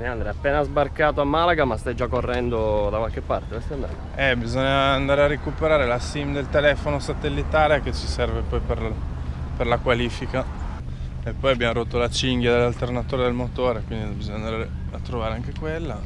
Leandro è appena sbarcato a Malaga ma stai già correndo da qualche parte, dove stai andando? Eh, bisogna andare a recuperare la SIM del telefono satellitare che ci serve poi per, per la qualifica. E poi abbiamo rotto la cinghia dell'alternatore del motore, quindi bisogna andare a trovare anche quella.